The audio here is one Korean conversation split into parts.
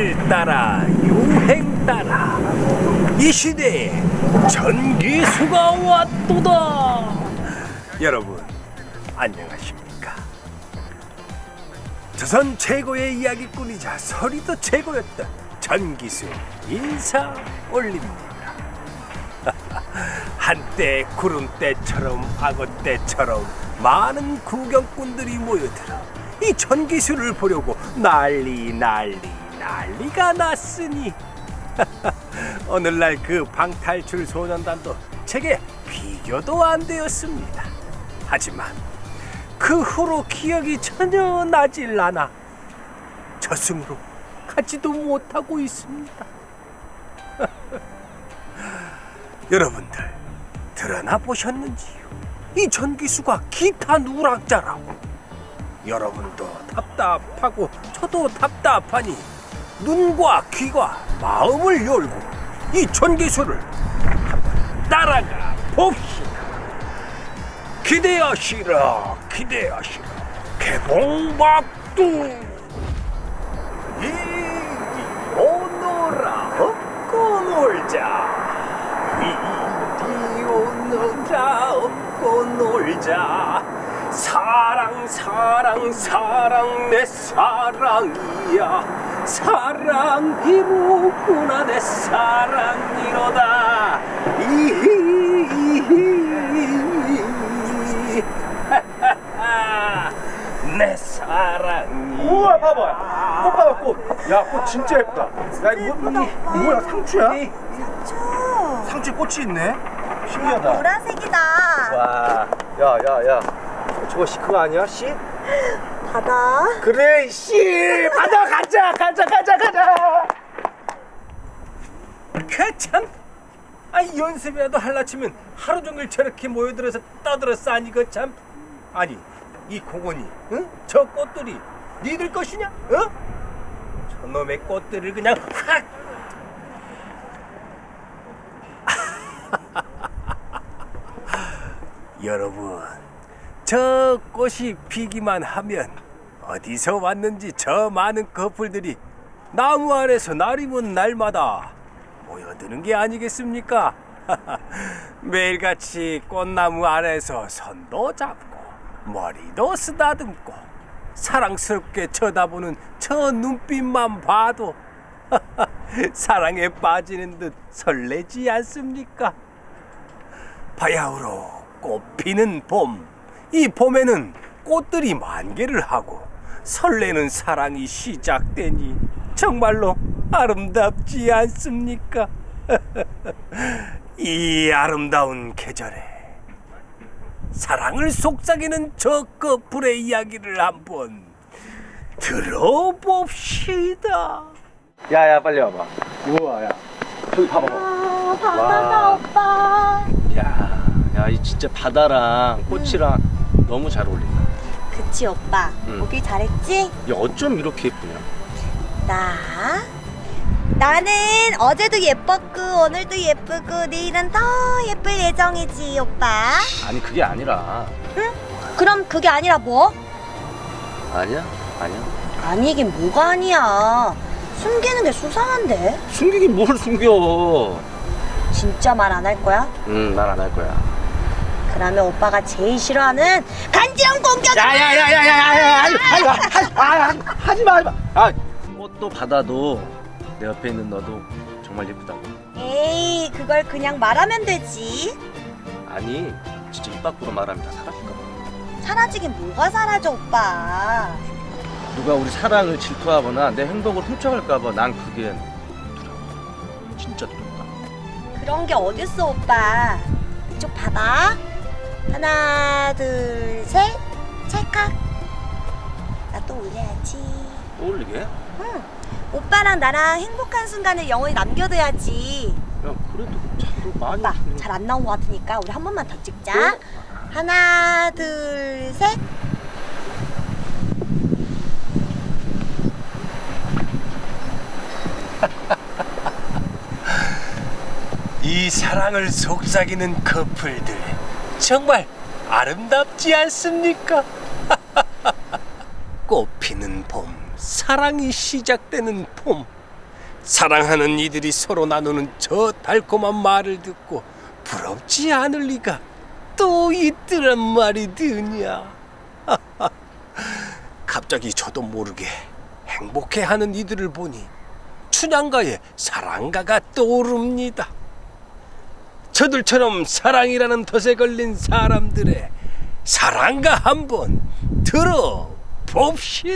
세월 따라 유행 따라 이 시대에 전기수가 왔도다. 여러분 안녕하십니까? 조선 최고의 이야기꾼이자 서리도 최고였던 전기수 인사 올립니다. 한때 구름대처럼 악어대처럼 많은 구경꾼들이 모여들어 이 전기수를 보려고 난리 난리 난리가 났으니 오늘날 그 방탈출 소년단도 제게 비교도 안 되었습니다. 하지만 그 후로 기억이 전혀 나질 않아 저승으로 가지도 못하고 있습니다. 여러분들 드러나 보셨는지요? 이 전기수가 기타 누락자라고. 여러분도 답답하고 저도 답답하니 눈과 귀와 마음을 열고 이 한번 따라가 봅시다. 기대하시라, 기대하시라. 개봉박두. 이리 오너라, 업고 놀자. 이리 오너라, 업고 놀자. 사랑 사랑 사랑 내 사랑이야 사랑이로구나 내 사랑이로다. 이히. 내 사랑이 우와 봐봐. 꽃 봐봐 꽃야 꽃 진짜 예쁘다. 야 이거 뭐, 이, 뭐야? 상추야? 저 상추에 꽃이 있네? 신기하다. 보라색이다. 와. 야야야. 저거 씨 그거 아니야? 씨? 바다. 그래 씨 바다 가자 가자 가자 가자 그참 아니 연습이라도 할라 치면 하루 종일 저렇게 모여들어서 떠들어 싸니 그참 아니 이 공원이 응? 저 꽃들이 니들 것이냐? 어? 저놈의 꽃들을 그냥 확 여러분 저 꽃이 피기만 하면 어디서 왔는지 저 많은 커플들이 나무 아래서 날이면 날마다 모여드는 게 아니겠습니까? 매일같이 꽃나무 아래서 손도 잡고 머리도 쓰다듬고 사랑스럽게 쳐다보는 저 눈빛만 봐도 사랑에 빠지는 듯 설레지 않습니까? 바야흐로 꽃피는 봄. 이 봄에는 꽃들이 만개를 하고 설레는 사랑이 시작되니 정말로 아름답지 않습니까? 이 아름다운 계절에 사랑을 속삭이는 저 커플의 이야기를 한번 들어봅시다. 야야 빨리 와봐 우와 야 저기 봐봐 아, 바다다 오빠. 야, 야, 이 진짜 바다랑 꽃이랑 너무 잘 어울린다. 그치 오빠. 응. 오길 잘했지? 야, 어쩜 이렇게 예쁘냐? 나. 나는 어제도 예뻤고 오늘도 예쁘고 내일은 더 예쁠 예정이지 오빠. 아니, 그게 아니라. 응? 그럼 그게 아니라 뭐? 아니야? 아니야? 아니긴 뭐가 아니야. 숨기는 게 수상한데. 숨기긴 뭘 숨겨. 진짜 말 안 할 거야? 응, 말 안 할 거야. 그러면 오빠가 제일 싫어하는 간지럼 공격. 야, 야, 야, 야, 야, 야, 야, 하지, 하지, 마, 하지, 아, 하지 마, 하지 마. 아, 꽃도 바다도 내 옆에 있는 너도 정말 예쁘다고. 에이 그걸 그냥 말하면 되지. 아니, 진짜 입 밖으로 말하면 다 사라질까 봐. 사라지긴 뭐가 사라져 오빠. 누가 우리 사랑을 질투하거나 내 행복을 훔쳐갈까 봐 난 그게 두려워. 진짜 두렵다. 그런 게 어딨어 오빠. 이쪽 봐봐. 하나 둘 셋. 찰칵. 나 또 올려야지. 어울리게? 야, 응. 오빠랑 나랑 행복한 순간을 영원히 남겨둬야지. 그래도 자도 많이. 오빠. 잘 안 나온 것 같으니까 우리 한 번만 더 찍자. 하나 둘 셋. 이 사랑을 속삭이는 커플들 정말 아름답지 않습니까? 꽃피는 봄 사랑이 시작되는 봄. 사랑하는 이들이 서로 나누는 저 달콤한 말을 듣고 부럽지 않을 리가 또 있더란 말이 드냐. 갑자기 저도 모르게 행복해하는 이들을 보니 춘향가의 사랑가가 떠오릅니다. 저들처럼 사랑이라는 덫에 걸린 사람들의 사랑가 한번 들어봅시다.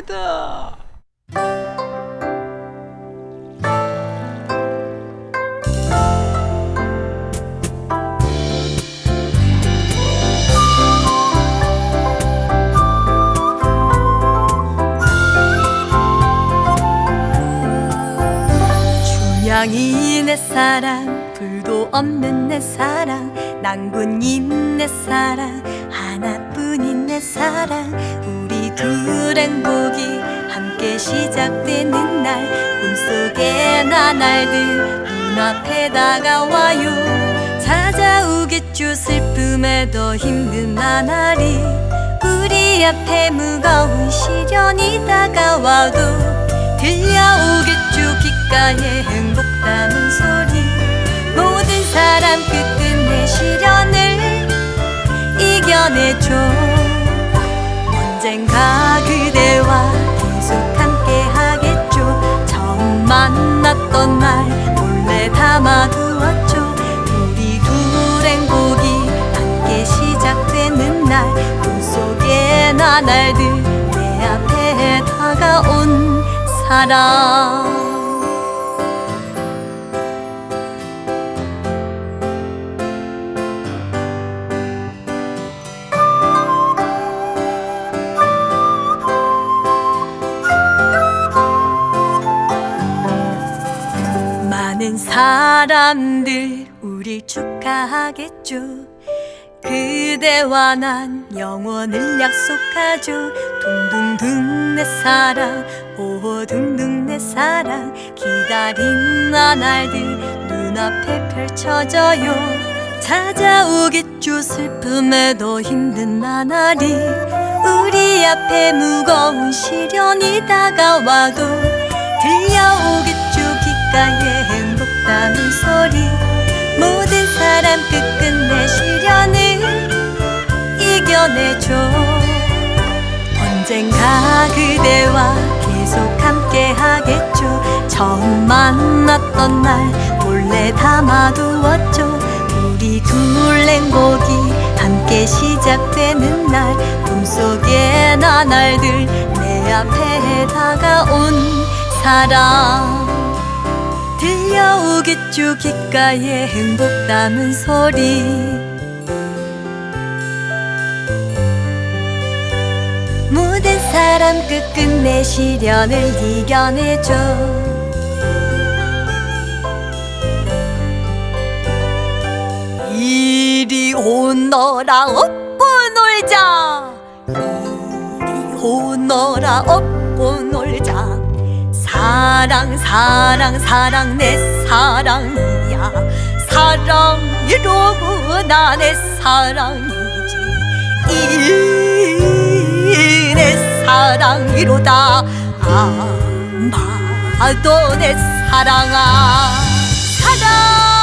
주양이 내 사랑 불도 없는 내 사랑. 낭군인 내 사랑. 하나뿐인 내 사랑. 우리 둘 행복이 함께 시작되는 날. 꿈속에 나날들 눈앞에 다가와요. 찾아오겠죠 슬픔에 더 힘든 나날이 우리 앞에 무거운 시련이 다가와도 들려오겠죠 귓가에 행복 담은 소리 사람 끝끝내 시련을 이겨내죠 언젠가 그대와 계속 함께 하겠죠. 처음 만났던 날 몰래 담아두었죠. 우리 둘 행복이 함께 시작되는 날 꿈속의 나날들 내 앞에 다가온 사랑 많은 사람들 우릴 축하하겠죠 그대와 난 영원을 약속하죠 둥둥둥 내 사랑 오 둥둥 내 사랑. 기다린 나날들 눈앞에 펼쳐져요. 찾아오겠죠 슬픔에 더 힘든 나날이. 우리 앞에 무거운 시련이 다가와도 들려오겠죠 귓가에 담은 소리. 모든 사람 끝끝내 시련을 이겨내죠. 언젠가 그대와 계속 함께 하겠죠. 처음 만났던 날 몰래 담아두었죠. 우리 둘 행복이 함께 시작되는 날 꿈속의 나날들 내 앞에 다가온 사랑 들려오겠죠 귓가에 행복 담은 소리. 모든 사람 끝끝내 시련을 이겨내죠 이리 오너라 업고 놀자. 이리 오너라 업고 놀자 사랑 사랑 사랑 내 사랑이야. 사랑이로구나 내 사랑이지. 이 내 사랑이로다. 아마도 내 사랑아. 사랑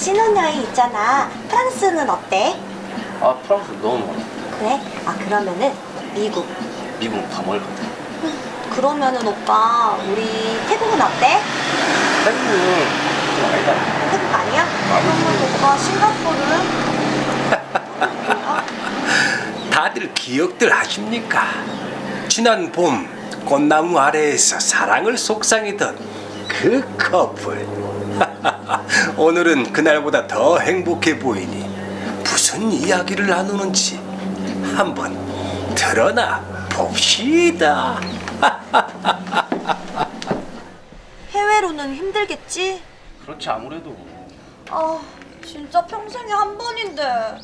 신혼여행 있잖아 프랑스는 어때? 아 프랑스 너무 멀어 그래? 아 그러면은 미국 미국 다 멀거든 그러면은 오빠 우리 태국은 어때? 태국은 좀 아니다 태국 아니야? 그러면 오빠 싱가포르는? 다들 기억들 하십니까? 지난 봄 꽃나무 아래에서 사랑을 속상이던 그 커플. 오늘은 그날보다 더 행복해 보이니 무슨 이야기를 나누는지 한번 드러나 봅시다. 해외로는 힘들겠지? 그렇지 아무래도 아 진짜 평생에 한 번인데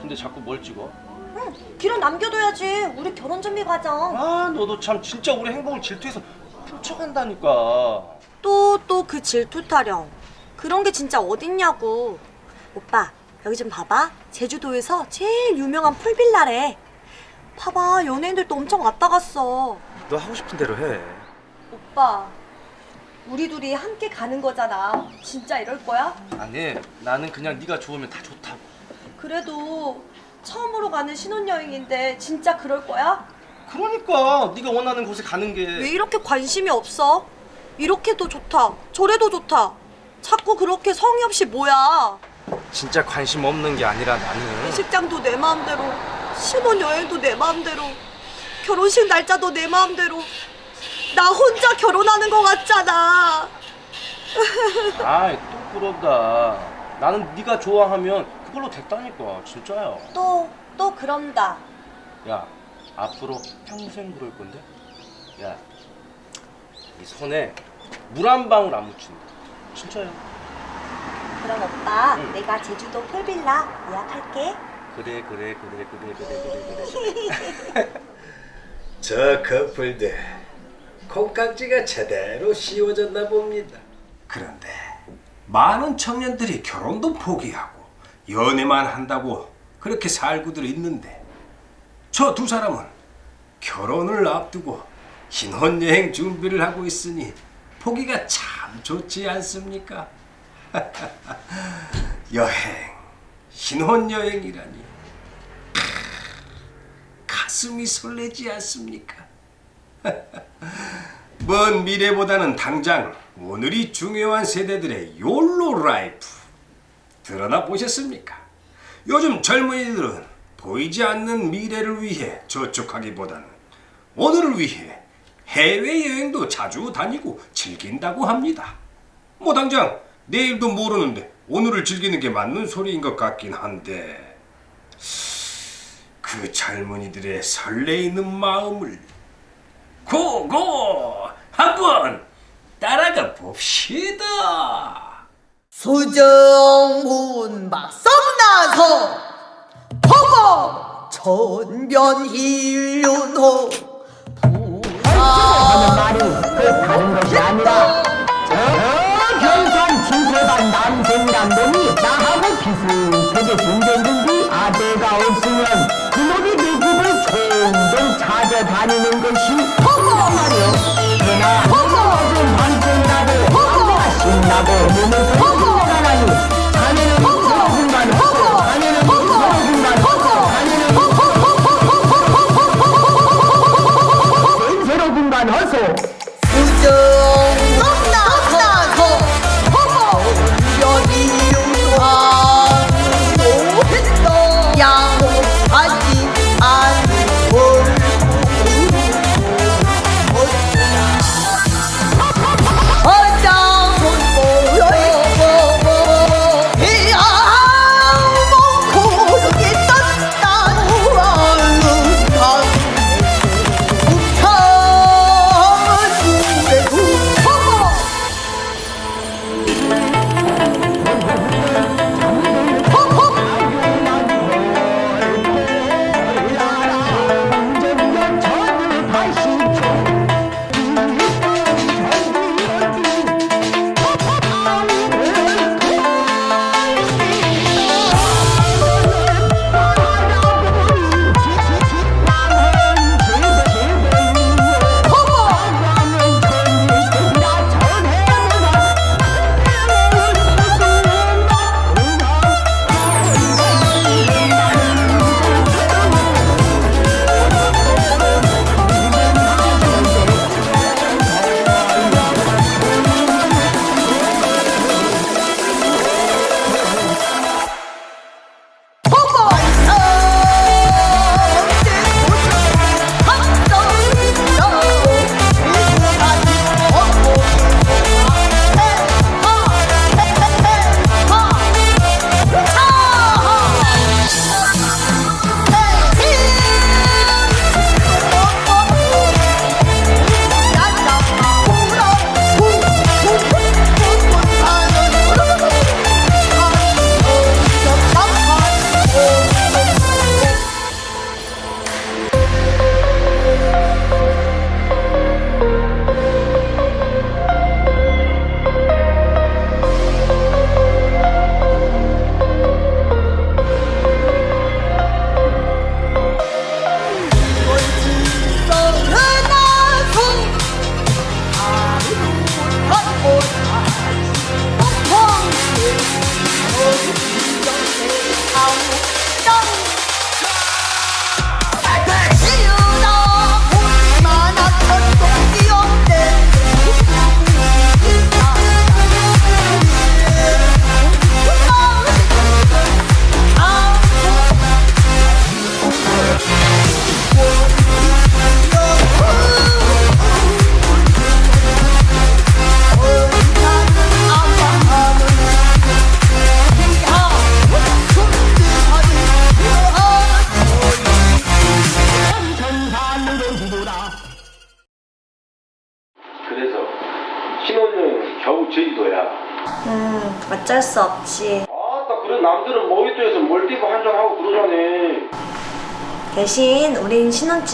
근데 자꾸 뭘 찍어? 응 길은 남겨둬야지. 우리 결혼 준비 과정. 아 너도 참 진짜 우리 행복을 질투해서 훔쳐간다니까. 또 또 그 질투 타령. 그런 게 진짜 어딨냐고. 오빠 여기 좀 봐봐. 제주도에서 제일 유명한 풀빌라래. 봐봐 연예인들도 엄청 왔다 갔어. 너 하고 싶은 대로 해. 오빠 우리 둘이 함께 가는 거잖아. 진짜 이럴 거야? 아니 나는 그냥 네가 좋으면 다 좋다고. 그래도 처음으로 가는 신혼여행인데 진짜 그럴 거야? 그러니까 네가 원하는 곳에 가는 게 왜 이렇게 관심이 없어? 이렇게도 좋다. 저래도 좋다. 자꾸 그렇게 성의 없이 뭐야 진짜 관심 없는 게 아니라 나는. 식장도 내 마음대로. 신혼여행도 내 마음대로. 결혼식 날짜도 내 마음대로. 나 혼자 결혼하는 거 같잖아. 아이 또 그러다. 나는 네가 좋아하면 그걸로 됐다니까 진짜야. 또 또 그런다. 야 앞으로 평생 그럴 건데? 야 이 손에 물 한 방울 안 묻힌다. 진짜야. 그럼 오빠 응. 내가 제주도 풀빌라 예약할게. 그래 그래 그래 그래 그래 그래 그래 저 커플들 콩깍지가 제대로 씌워졌나 봅니다. 그런데 많은 청년들이 결혼도 포기하고 연애만 한다고 그렇게 살고들 있는데 저 두 사람은 결혼을 앞두고 신혼여행 준비를 하고 있으니 보기가 참 좋지 않습니까? 여행, 신혼여행이라니 가슴이 설레지 않습니까? 먼 미래보다는 당장 오늘이 중요한 세대들의 욜로 라이프 드러나 보셨습니까? 요즘 젊은이들은 보이지 않는 미래를 위해 저축하기보다는 오늘을 위해 해외여행도 자주 다니고 즐긴다고 합니다. 뭐 당장 내일도 모르는데 오늘을 즐기는 게 맞는 소리인 것 같긴 한데 그 젊은이들의 설레이는 마음을 고고 한번 따라가 봅시다. 수정문 막성나서 허거 천변일륜호 하는 말이 그 다른 것이 아니라 저 경산 진세반 남생 남동이 나하고 비슷하게 생겼는데 아대가 없으면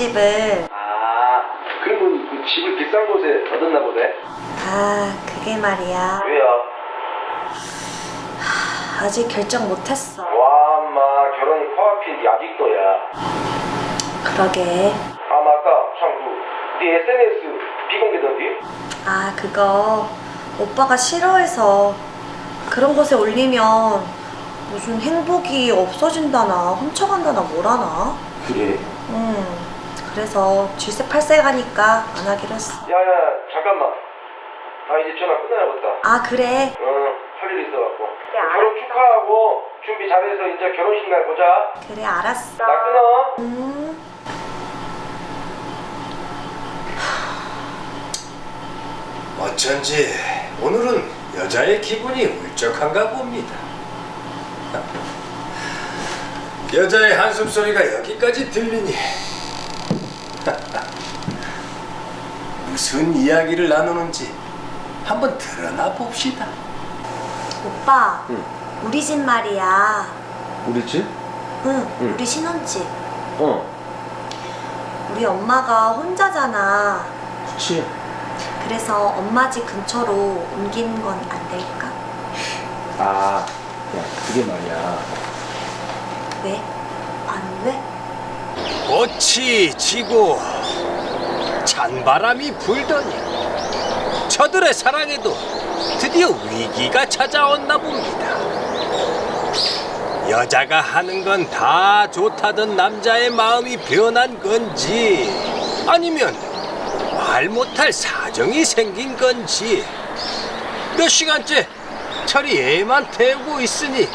집을 아 그러면 그 집을 비싼 곳에 얻었나 보네. 아, 그게 말이야. 왜요? 아직 결정 못했어. 와마 결혼이 코앞인데 아직도야. 그러게. 아 맞다 참그네 SNS 비공개던데? 아, 그거 오빠가 싫어해서 그런 곳에 올리면 무슨 행복이 없어진다나 훔쳐간다나 뭐라나. 그래. 음, 그래서 질색팔색 하니까 안 하기로 했어. 야야 잠깐만. 나 이제 전화 끝나야겠다. 아, 그래. 어할 일 있어갖고. 결혼 축하하고 준비 잘해서 이제 결혼식 날 보자. 그래, 알았어. 나 끊어. 음. 어쩐지 오늘은 여자의 기분이 울적한가 봅니다. 여자의 한숨 소리가 여기까지 들리니 무슨 이야기를 나누는지 한번 드러나 봅시다. 오빠, 우리 집 말이야. 우리 집? 응, 우리 신혼집. 어. 우리 엄마가 혼자잖아. 그치. 그래서 엄마 집 근처로 옮기는 건 안 될까? 아, 야, 그게 말이야. 왜? 꽃이 지고 찬바람이 불더니 저들의 사랑에도 드디어 위기가 찾아왔나 봅니다. 여자가 하는 건 다 좋다던 남자의 마음이 변한 건지 아니면 말 못할 사정이 생긴 건지 몇 시간째 철이 애만 태우고 있으니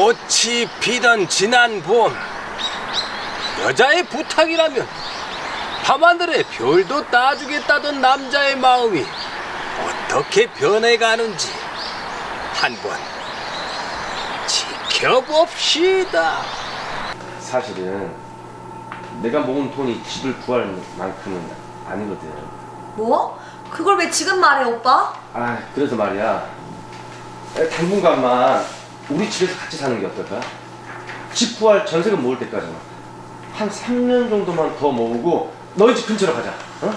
꽃이 피던 지난 봄 여자의 부탁이라면 밤하늘에 별도 따주겠다던 남자의 마음이 어떻게 변해가는지 한번 지켜봅시다. 사실은 내가 모은 돈이 집을 구할 만큼은 아니거든. 뭐? 그걸 왜 지금 말해, 오빠? 아 그래서 말이야 당분간만 우리 집에서 같이 사는 게 어떨까? 집 구할 전세금 모을 때까지만 한 3년 정도만 더 모으고 너희 집 근처로 가자 어?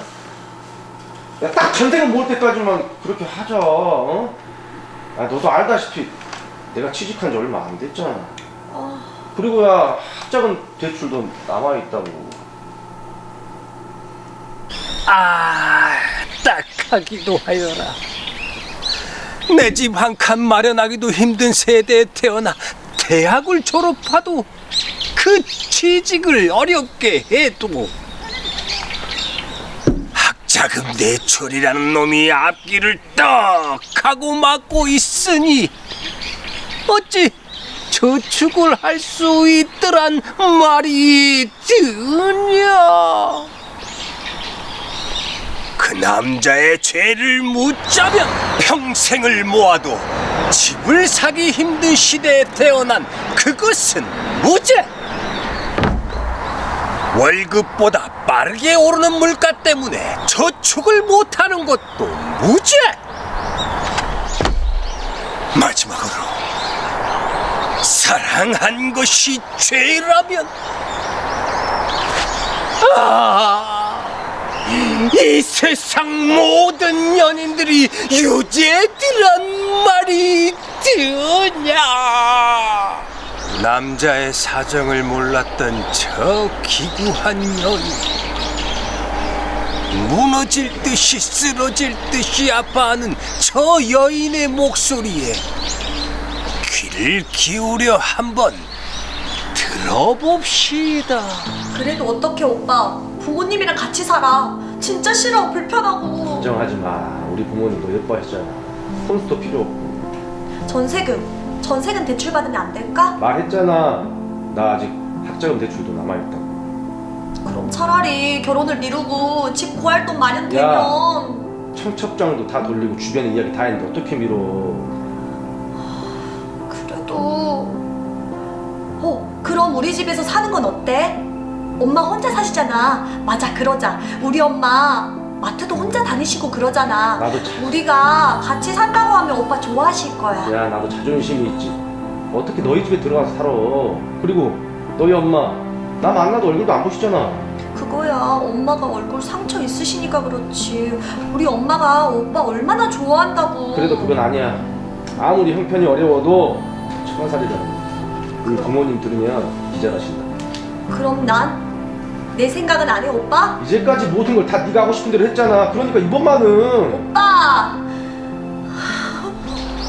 야, 딱 전세금 모을 때까지만 그렇게 하자 어? 아, 너도 알다시피 내가 취직한 지 얼마 안 됐잖아 그리고 야 학자금 대출도 남아있다고 아, 딱하기도 하여라. 내 집 한 칸 마련하기도 힘든 세대에 태어나 대학을 졸업하도 그 취직을 어렵게 해두고 학자금 대출이라는 놈이 앞길을 떡 하고 막고 있으니 어찌 저축을 할 수 있더란 말이 드냐? 그 남자의 죄를 묻자면 평생을 모아도 집을 사기 힘든 시대에 태어난 그것은 무죄. 월급보다 빠르게 오르는 물가 때문에 저축을 못하는 것도 무죄. 마지막으로 사랑한 것이 죄라면 아. 이 세상 모든 연인들이 유죄들란 말이 드냐 남자의 사정을 몰랐던 저 기구한 연인 무너질 듯이 쓰러질 듯이 아파하는 저 여인의 목소리에 귀를 기울여 한번 들어봅시다. 그래도 어떻게 오빠? 부모님이랑 같이 살아. 진짜 싫어, 불편하고. 걱정하지 마. 우리 부모님도 예뻐하시잖아. 폰스도 필요 없고. 전세금, 전세금 대출 받으면 안 될까? 말했잖아. 나 아직 학자금 대출도 남아있다고. 그럼 차라리 결혼을 미루고 집 구할 돈 마련되면. 청첩장도 다 돌리고 주변에 이야기 다 했는데 어떻게 미뤄? 그래도. 어 그럼 우리 집에서 사는 건 어때? 엄마 혼자 사시잖아. 맞아, 그러자. 우리 엄마 마트도 혼자 다니시고 그러잖아. 나도 참- 우리가 같이 산다고 하면 오빠 좋아하실 거야. 야 나도 자존심이 있지. 어떻게 너희 집에 들어가서 살아? 그리고 너희 엄마 나 만나도 얼굴도 안 보시잖아. 그거야. 엄마가 얼굴 상처 있으시니까 그렇지. 우리 엄마가 오빠 얼마나 좋아한다고. 그래도 그건 아니야. 아무리 형편이 어려워도 천하살이잖아 우리 부모님 들으면 기절하신다. 그럼 난 내 생각은 안 해 오빠? 이제까지 모든 걸 다 네가 하고 싶은 대로 했잖아. 그러니까 이번만은. 오빠!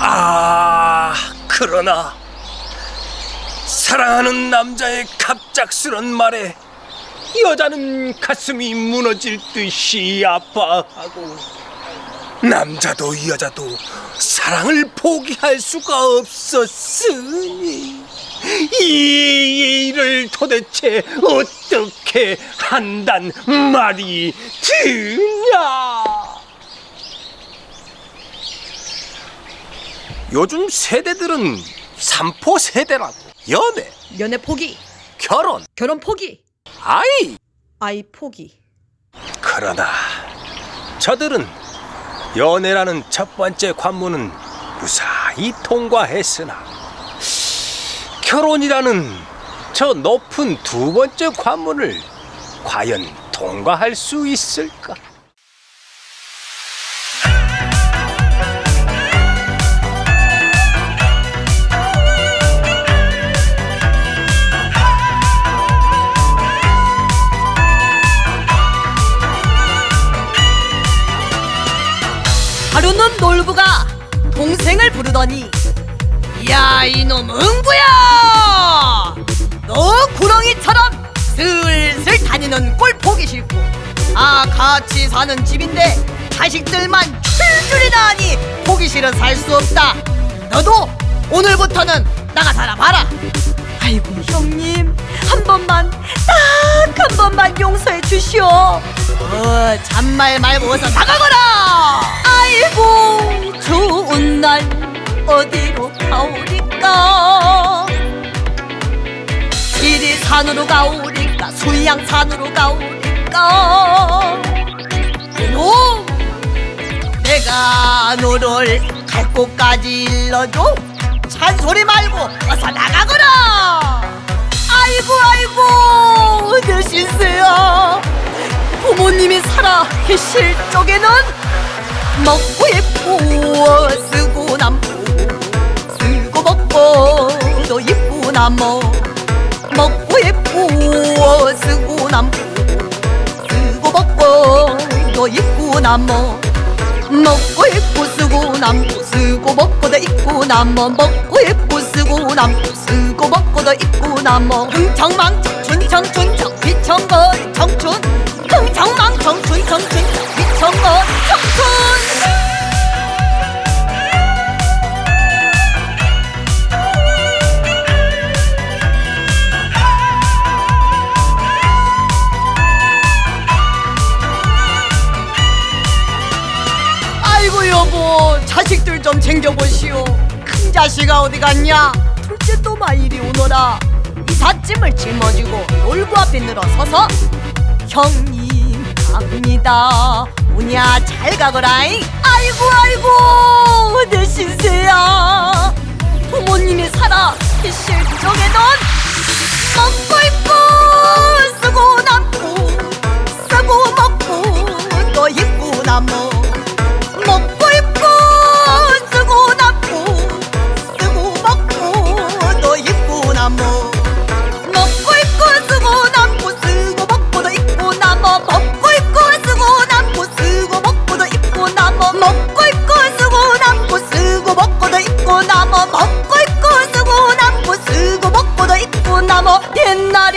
아 그러나 사랑하는 남자의 갑작스런 말에 여자는 가슴이 무너질 듯이 아파하고 남자도 여자도 사랑을 포기할 수가 없었으니 이 일을 도대체 어떻게 한단 말이 드냐? 요즘 세대들은 삼포 세대라고. 연애, 연애 포기. 결혼, 결혼 포기. 아이. 아이 포기. 그러나 저들은 연애라는 첫 번째 관문은 무사히 통과했으나 결혼이라는 저 높은 두 번째 관문을 과연 통과할 수 있을까? 하루는 놀부가 동생을 부르더니 야 이놈 응구야 다니는 꼴 보기 싫고. 아 같이 사는 집인데 자식들만 출줄이나 하니 보기 싫어 살 수 없다. 너도 오늘부터는 나가 살아봐라. 아이고 형님. 한 번만 딱 한 번만 용서해 주시오. 어 잔말 말고 어서 나가거라. 아이고 좋은 날 어디로 가오리까? 지리산으로 가오리까 수양산으로 가오리까. 이놈 내가 너를 갈 곳까지 일러줘. 잔소리 말고 어서 나가거라. 아이고 아이고 내 신세야. 부모님이 살아 계실 쪽에는 먹고 예쁘어 쓰고 남고 쓰고 먹고 또 예쁘고 남어 먹 고 예쁘어 쓰고 남고 쓰고 먹고 또 입고 남어 먹고 입고 쓰고 남고 쓰고 먹고도 입고 남어 먹고 입고 쓰고 남고 쓰고 먹고도 입고 남어 흥청망청 춘청춘청 비청거리 청춘 흥청망청 춘청춘청 챙겨보시오. 큰 자식아 어디 갔냐? 둘째 또마 이리 오너라. 이삿짐을 짊어지고 놀부 앞에 늘어서서 형님 갑니다. 오냐 잘 가거라잉. 아이고 아이고 내 신세야. 부모님이 살아 쪽에는 먹고 입고 쓰고 남고 쓰고 먹고 또 입고 남어 먹고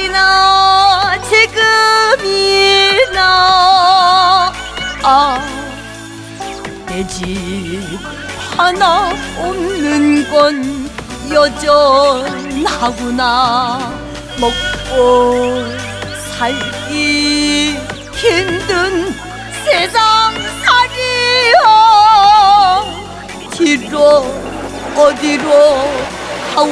이나 지금이나 아내 집 하나 없는 건 여전하구나. 먹고 살기 힘든 세상 살이여. 뒤로 어디로 가오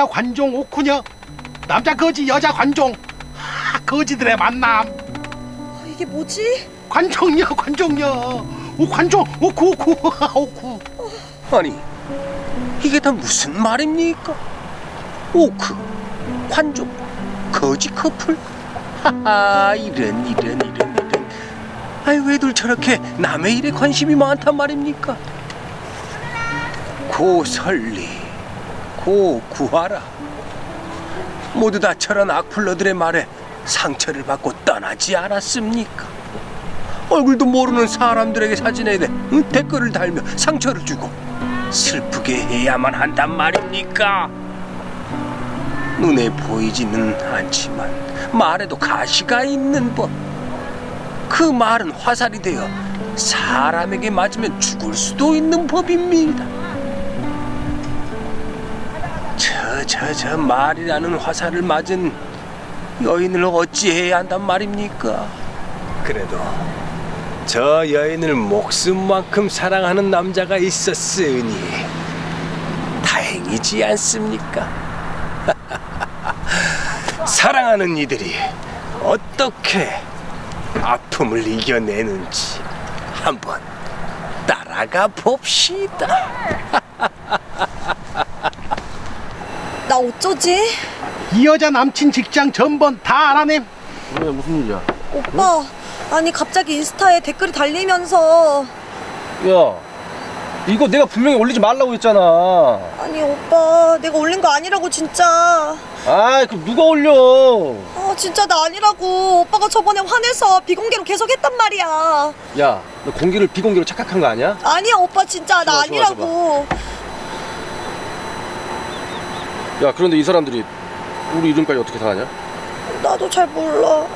여자 관종 오쿠녀 남자 거지 여자 관종 하, 거지들의 만남 아, 이게 뭐지? 관종녀 관종녀 오 관종 오쿠 오쿠 오쿠 아니 이게 다 무슨 말입니까? 오크, 관종, 거지 커플? 하하 이런 이런 이런 이런 아이 왜들 저렇게 남의 일에 관심이 많단 말입니까? 고설리, 고 구하라 모두 다 저런 악플러들의 말에 상처를 받고 떠나지 않았습니까? 얼굴도 모르는 사람들에게 사진에 대해 응? 댓글을 달며 상처를 주고 슬프게 해야만 한단 말입니까? 눈에 보이지는 않지만 말에도 가시가 있는 법. 그 말은 화살이 되어 사람에게 맞으면 죽을 수도 있는 법입니다. 저저저 말이라는 화살을 맞은 여인을 어찌해야 한단 말입니까? 그래도 저 여인을 목숨만큼 사랑하는 남자가 있었으니 다행이지 않습니까? 사랑하는 이들이 어떻게 아픔을 이겨내는지 한번 따라가 봅시다. 나 어쩌지? 이 여자 남친 직장 전번 다 알아냄 왜 무슨 일이야? 오빠, 아니 갑자기 인스타에 댓글이 달리면서 야 이거 내가 분명히 올리지 말라고 했잖아. 아니 오빠 내가 올린 거 아니라고 진짜 아 그럼 누가 올려? 아 진짜 나 아니라고 오빠가 저번에 화내서 비공개로 계속 했단 말이야 야너 공개를 비공개로 착각한 거 아니야? 아니야 오빠 진짜 나 좋아, 좋아, 아니라고 야 그런데 이 사람들이 우리 이름까지 어떻게 다 아냐? 나도 잘 몰라.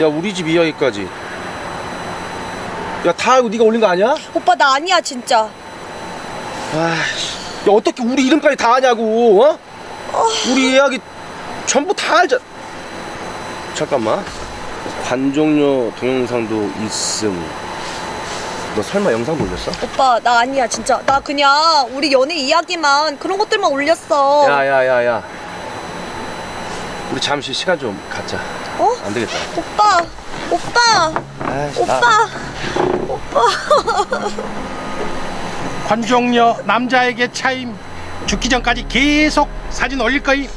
야 우리 집 이야기까지. 야다 알고 네가 올린 거 아니야? 오빠 나 아니야 진짜. 아이씨. 야 어떻게 우리 이름까지 다 아냐고 어? 우리 이야기 전부 다 알자. 잠깐만. 관종료 동영상도 있음 너 설마 영상 올렸어? 오빠 나 아니야 진짜. 나 그냥 우리 연애 이야기만 그런 것들만 올렸어. 야야야야. 우리 잠시 시간 좀 갖자. 어? 안 되겠다. 오빠 오빠 아이씨, 나- 오빠. 관종녀 남자에게 차임. 죽기 전까지 계속 사진 올릴 거임.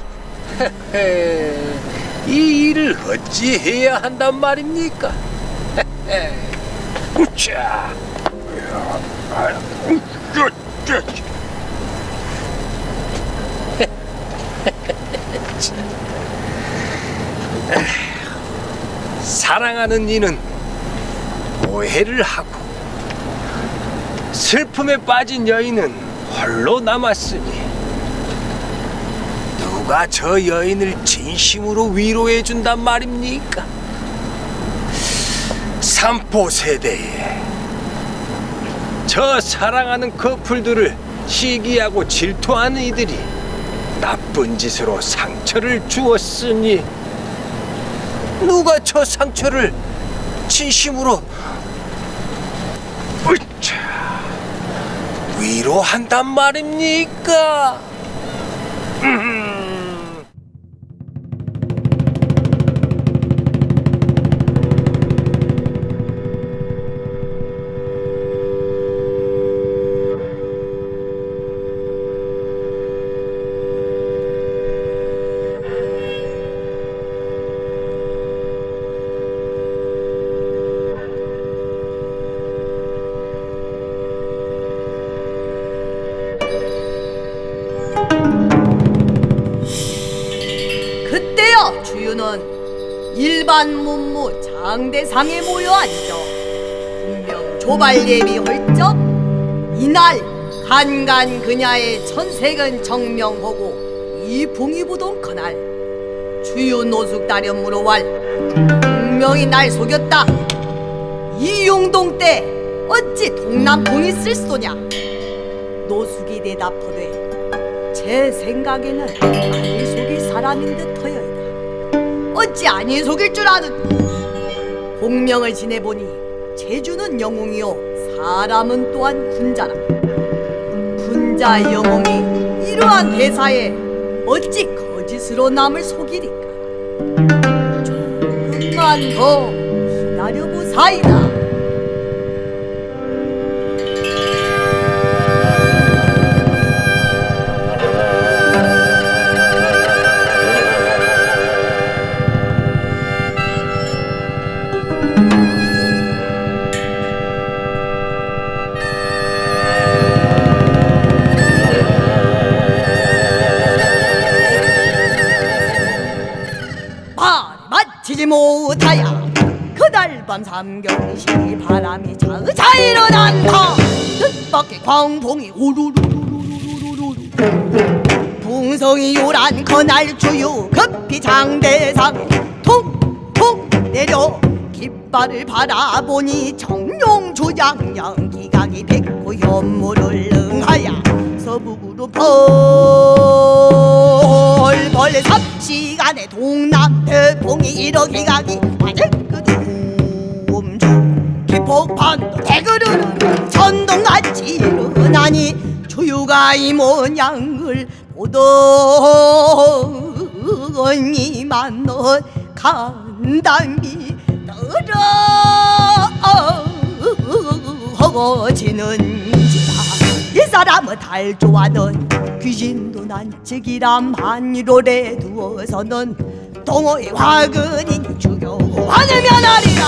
에, 이 일을 어찌 해야 한단 말입니까? 자, 사랑하는 이는 오해를 하고 슬픔에 빠진 여인은 홀로 남았으니 누가 저 여인을 진심으로 위로해 준단 말입니까? 삼포 세대에 저 사랑하는 커플들을 시기하고 질투하는 이들이 나쁜 짓으로 상처를 주었으니 누가 저 상처를 진심으로 으차, 위로한단 말입니까? 그 일반 문무 장대상에 모여 앉아 분명 조발 예비 헐적 이날 간간 그냐의 천색은 정명하고 이 봉이 부동 그날 주유 노숙 다련 물어왈 분명히 날 속였다 이용동 때 어찌 동남봉이 쓸 소냐 노숙이 대답하되 제 생각에는 아니 속일 사람인 듯하여이다. 어찌 아니 속일 줄 아는? 공명을 지내보니 제주는 영웅이요 사람은 또한 군자라. 군자 영웅이 이러한 대사에 어찌 거짓으로 남을 속이리까 조금만 더 기다려보사이다 밤 삼경시 바람이 자의자의로 난다 뜻밖의 광풍이 우르르르르르르르 풍성이 요란 그날 주유 급히 장대상에 툭툭 내려 깃발을 바라보니 정룡 조장령 기각이 백구 현무를 능하야 서북으로 벌벌 삽시간에 동남 태풍이 일어 기각이 맞을 그둠주 기 폭판도 대그르르 천둥같이 일어나니 주유가 이 모양을 보더니만 넌 간담이 떨어지는지라. 이 사람은 달 좋아하는 귀신도 난책이람 한이로래 두어서는 동호의 화근이니 주교 하늘면 하리라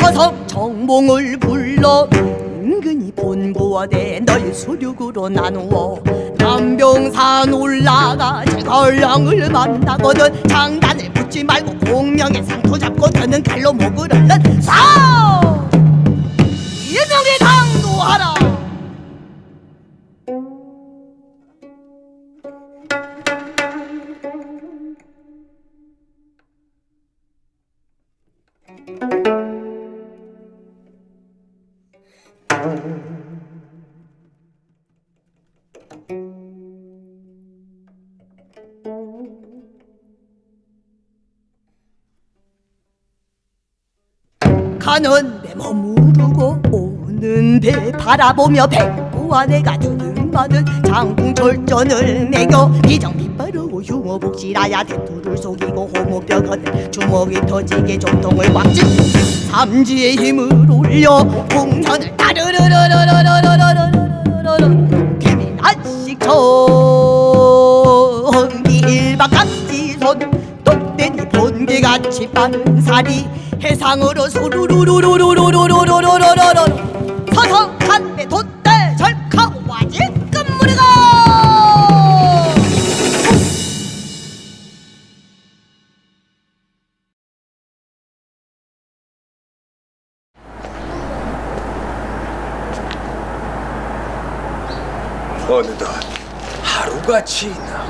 서석 정몽을 불러 은근히 본부어대 널 수륙으로 나누어 남병산 올라가 제걸령을 만나거든 장단을 붙지 말고 공명의 상토 잡고 드는 칼로 목을 얼른 싸 가는 배 머무르고 오는데 바라보며 백부와 내가 드는 많은 장궁철전을 매겨 비정비바르고 흉어복실하야 대투를 속이고 호모뼈건을 주먹이 터지게 정통을 막지 삼지의 힘을 올려 공전을 다르르르르르르르 살이 해상으로 소루루루루루루루루루루루루루 서서 한배 돛대 절카고 와지 끝무리가 어느덧 하루가 지나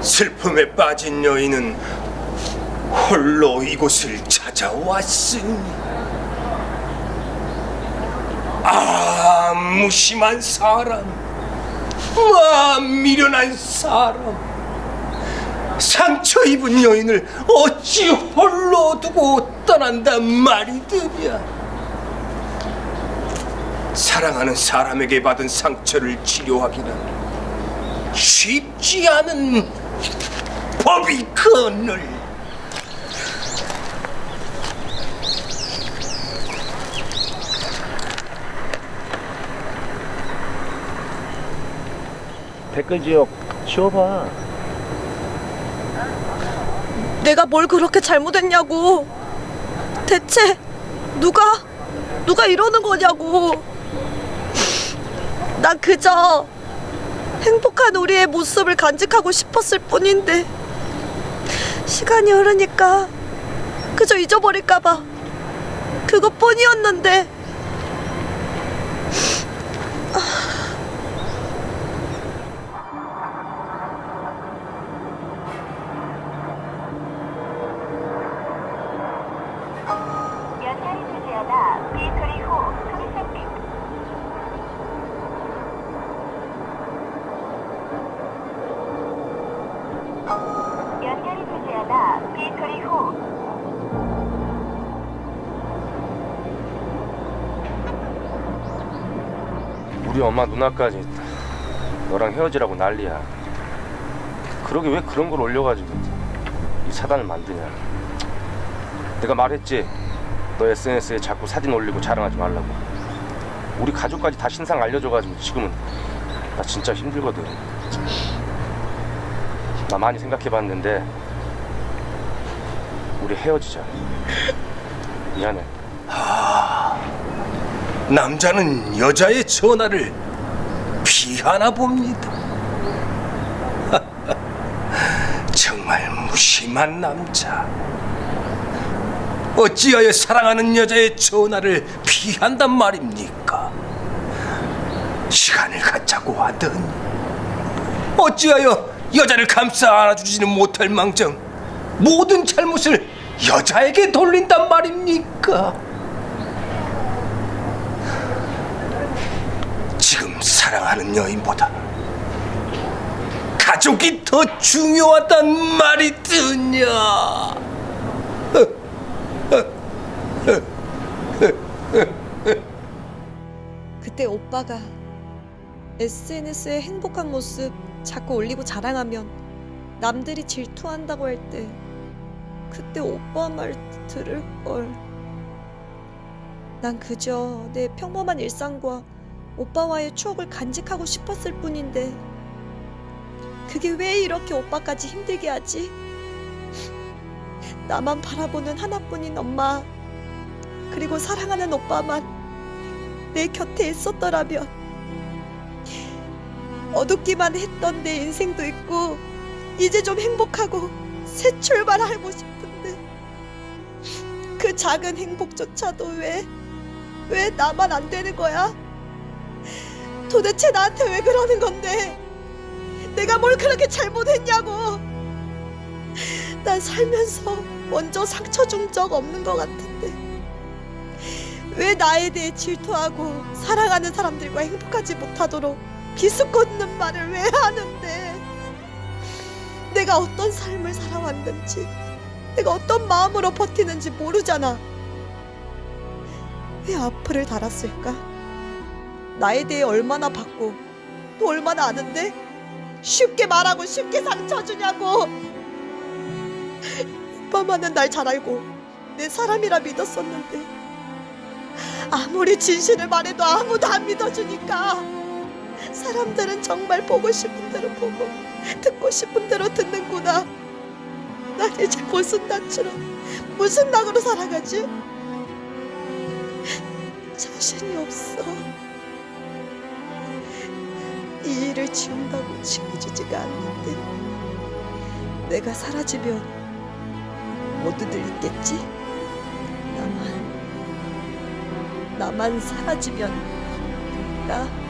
슬픔에 빠진 여인은 이곳을 찾아왔으니 아 무심한 사람 아 미련한 사람. 상처 입은 여인을 어찌 홀로 두고 떠난단 말이더냐 사랑하는 사람에게 받은 상처를 치료하기는 쉽지 않은 법이 그늘 댓글 지역 치워봐. 내가 뭘 그렇게 잘못했냐고. 대체 누가 누가 이러는 거냐고. 난 그저 행복한 우리의 모습을 간직하고 싶었을 뿐인데 시간이 흐르니까 그저 잊어버릴까봐 그것뿐이었는데 엄마 누나까지 너랑 헤어지라고 난리야. 그러게 왜 그런 걸 올려가지고 이 사단을 만드냐. 내가 말했지. 너 SNS에 자꾸 사진 올리고 자랑하지 말라고. 우리 가족까지 다 신상 알려줘가지고 지금은 나 진짜 힘들거든. 나 많이 생각해봤는데 우리 헤어지자. 미안해. 남자는 여자의 전화를 피하나 봅니다. 정말 무심한 남자. 어찌하여 사랑하는 여자의 전화를 피한단 말입니까? 시간을 갖자고 하더니 어찌하여 여자를 감싸 안아주지는 못할 망정 모든 잘못을 여자에게 돌린단 말입니까? 지금 사랑하는 여인보다 가족이 더 중요하단 말이 드냐? 그때 오빠가 SNS에 행복한 모습 자꾸 올리고 자랑하면 남들이 질투한다고 할 때 그때 오빠 말 들을 걸. 난 그저 내 평범한 일상과 오빠와의 추억을 간직하고 싶었을 뿐인데 그게 왜 이렇게 오빠까지 힘들게 하지? 나만 바라보는 하나뿐인 엄마 그리고 사랑하는 오빠만 내 곁에 있었더라면 어둡기만 했던 내 인생도 있고 이제 좀 행복하고 새 출발하고 싶은데 그 작은 행복조차도 왜, 왜 나만 안 되는 거야? 도대체 나한테 왜 그러는 건데? 내가 뭘 그렇게 잘못했냐고? 난 살면서 먼저 상처 준 적 없는 것 같은데 왜 나에 대해 질투하고 사랑하는 사람들과 행복하지 못하도록 비수꽂는 말을 왜 하는데 내가 어떤 삶을 살아왔는지 내가 어떤 마음으로 버티는지 모르잖아 왜 악플을 달았을까 나에 대해 얼마나 받고 또 얼마나 아는데 쉽게 말하고 쉽게 상처 주냐고 오빠만은 날 잘 알고 내 사람이라 믿었었는데 아무리 진실을 말해도 아무도 안 믿어주니까 사람들은 정말 보고 싶은 대로 보고 듣고 싶은 대로 듣는구나. 난 이제 무슨 낯으로 무슨 낙으로 살아가지? 자신이 없어. 이 일을 지운다고 지워지지가 않는데 내가 사라지면 모두들 있겠지? 나만 나만 사라지면 나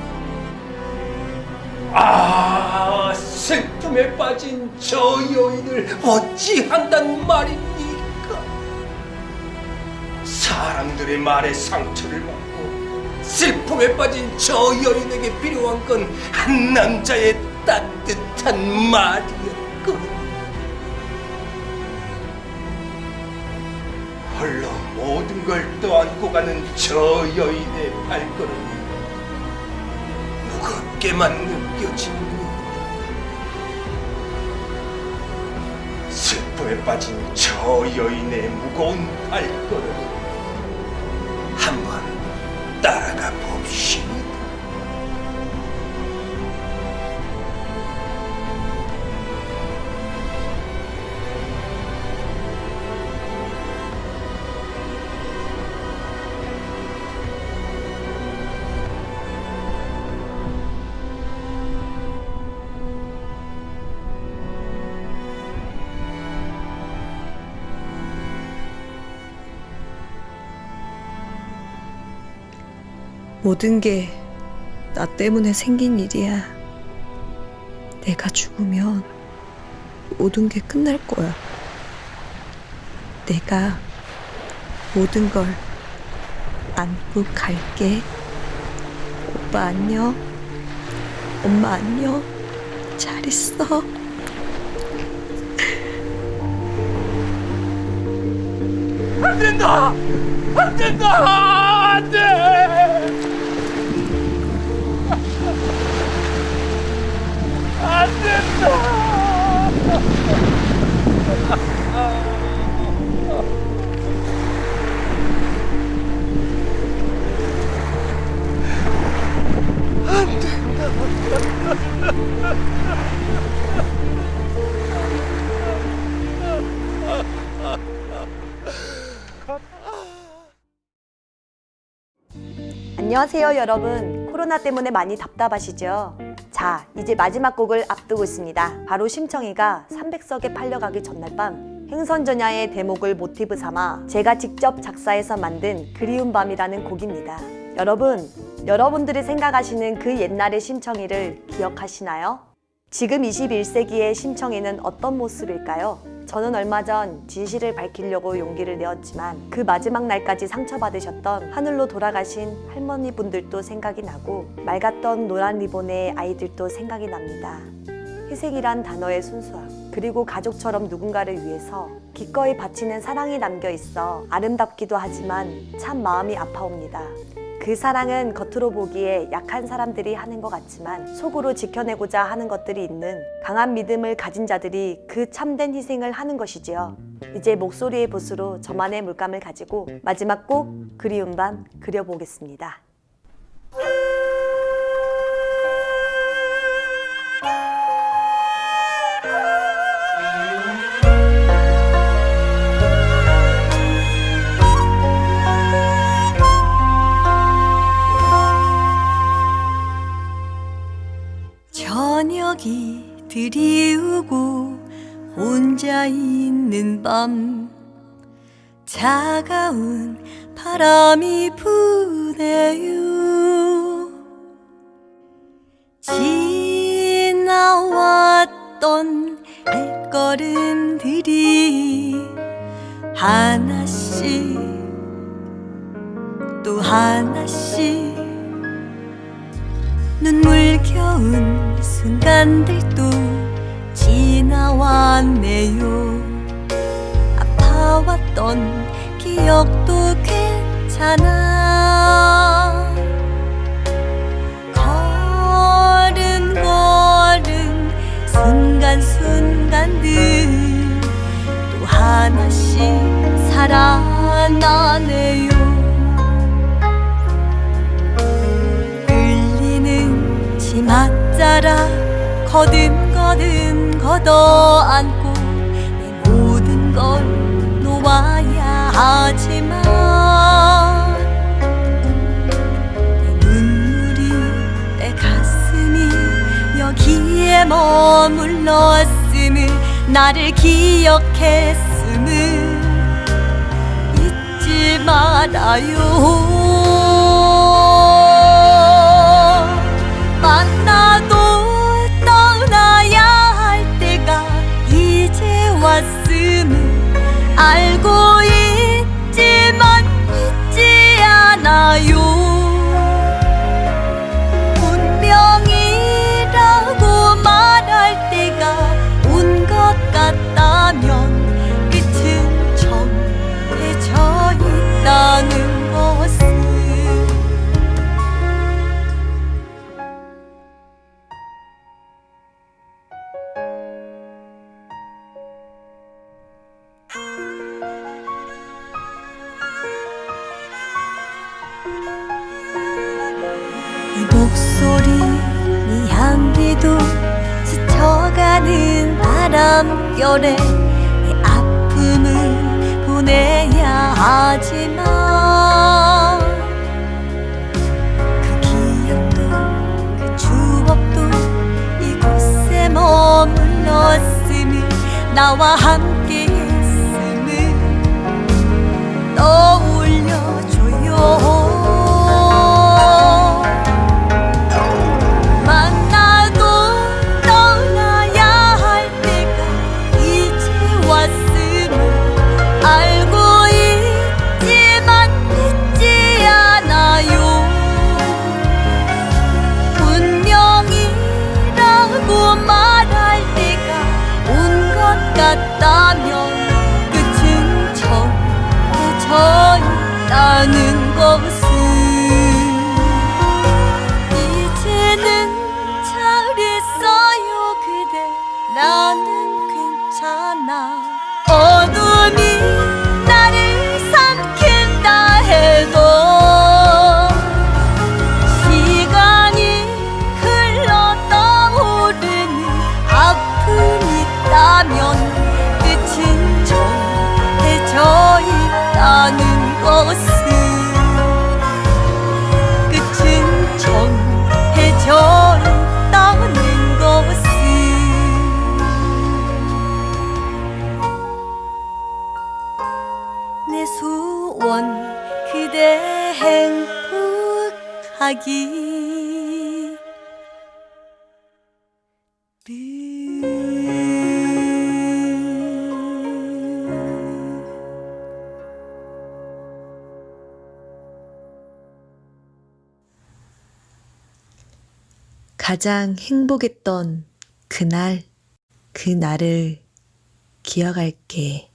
아 슬픔에 빠진 저 여인을 어찌한단 말입니까? 사람들의 말에 상처를 받고 슬픔에 빠진 저 여인에게 필요한 건 한 남자의 따뜻한 말이었고 홀로 모든 걸 떠안고 가는 저 여인의 발걸음이 무겁게만 느껴집니다. 슬픔에 빠진 저 여인의 무거운 발걸음 한번 모든 게 나 때문에 생긴 일이야. 내가 죽으면 모든 게 끝날 거야. 내가 모든 걸 안고 갈게. 오빠 안녕. 엄마 안녕. 잘 있어. 안 된다! 안 된다! 안 돼! 안녕하세요, 여러분. 코로나 때문에 많이 답답하시죠? 자, 이제 마지막 곡을 앞두고 있습니다. 바로 심청이가 300석에 팔려가기 전날 밤 행선전야의 대목을 모티브 삼아 제가 직접 작사해서 만든 그리운 밤이라는 곡입니다. 여러분, 여러분들이 생각하시는 그 옛날의 심청이를 기억하시나요? 지금 21세기의 심청이는 어떤 모습일까요? 저는 얼마 전 진실을 밝히려고 용기를 내었지만 그 마지막 날까지 상처받으셨던 하늘로 돌아가신 할머니 분들도 생각이 나고 맑았던 노란 리본의 아이들도 생각이 납니다. 희생이란 단어의 순수함 그리고 가족처럼 누군가를 위해서 기꺼이 바치는 사랑이 담겨 있어 아름답기도 하지만 참 마음이 아파옵니다. 그 사랑은 겉으로 보기에 약한 사람들이 하는 것 같지만 속으로 지켜내고자 하는 것들이 있는 강한 믿음을 가진 자들이 그 참된 희생을 하는 것이지요. 이제 목소리의 붓으로 저만의 물감을 가지고 마지막 곡 그리운 밤 그려보겠습니다. 있는 밤 차가운 바람이 부네요. 지나왔던 발걸음들이 하나씩 또 하나씩 눈물겨운 순간들도 지나왔네요. 아파왔던 기억도 괜찮아. 걸음걸음 순간순간들 또 하나씩 살아나네요. 끌리는 치맛자락 거듭거듭 걷어안고 내 모든 걸 놓아야 하지만 내 눈물이 내 가슴이 여기에 머물렀음을 나를 기억했음을 잊지 말아요 행복하기 가장 행복했던 그날, 그 날을 기억할게.